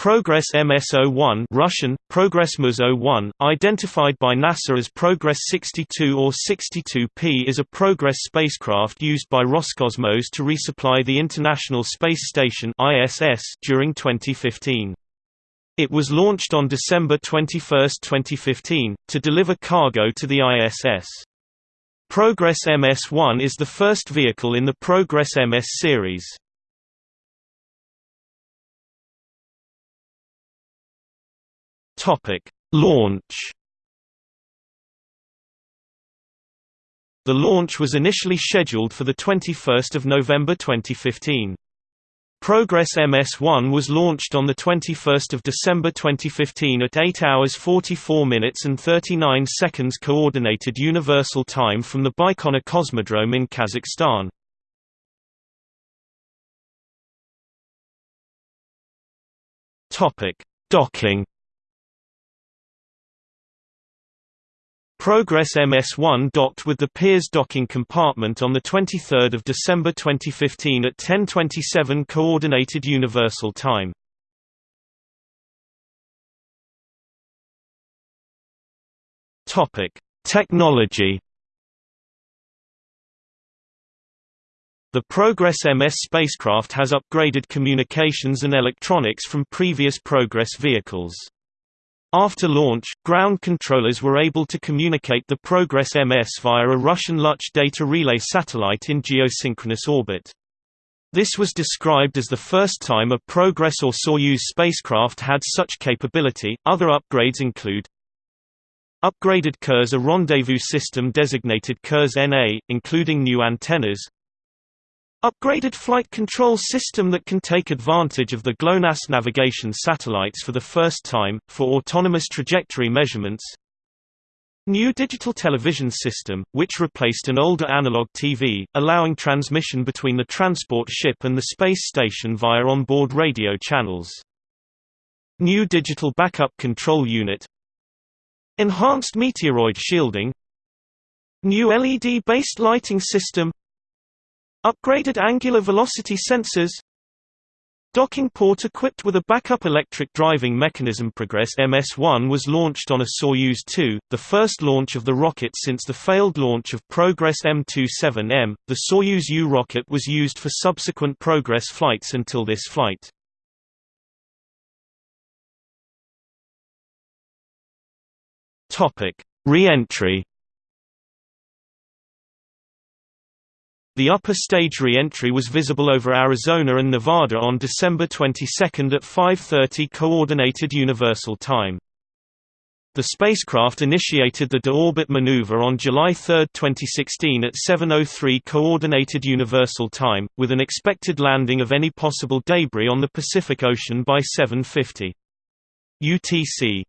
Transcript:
Progress MS-01 Russian, Progress MS-01, identified by NASA as Progress 62 or 62P is a Progress spacecraft used by Roscosmos to resupply the International Space Station ISS during 2015. It was launched on December 21, 2015, to deliver cargo to the ISS. Progress MS-1 is the first vehicle in the Progress MS series. Topic: Launch. The launch was initially scheduled for the 21st of November 2015. Progress MS-1 was launched on the 21st of December 2015 at 8 hours 44 minutes and 39 seconds coordinated universal time from the Baikonur Cosmodrome in Kazakhstan. Docking Progress MS-1 docked with the Pirs docking compartment on 23 December 2015 at 10.27 Coordinated Universal Time. Technology The Progress MS spacecraft has upgraded communications and electronics from previous Progress vehicles. After launch, ground controllers were able to communicate the Progress MS via a Russian Luch data relay satellite in geosynchronous orbit. This was described as the first time a Progress or Soyuz spacecraft had such capability. Other upgrades include upgraded Kurs a rendezvous system designated Kurs NA, including new antennas, Upgraded flight control system that can take advantage of the GLONASS navigation satellites for the first time, for autonomous trajectory measurements. New digital television system, which replaced an older analog TV, allowing transmission between the transport ship and the space station via onboard radio channels. New digital backup control unit. Enhanced meteoroid shielding. New LED-based lighting system Upgraded angular velocity sensors Docking port equipped with a backup electric driving mechanism Progress MS-1 was launched on a Soyuz 2, the first launch of the rocket since the failed launch of Progress M27M. The Soyuz U rocket was used for subsequent Progress flights until this flight. Topic: Re-entry The upper stage re-entry was visible over Arizona and Nevada on December 22 at 5.30 Coordinated Universal Time. The spacecraft initiated the de-orbit maneuver on July 3, 2016 at 7.03 Coordinated Universal Time, with an expected landing of any possible debris on the Pacific Ocean by 7.50. UTC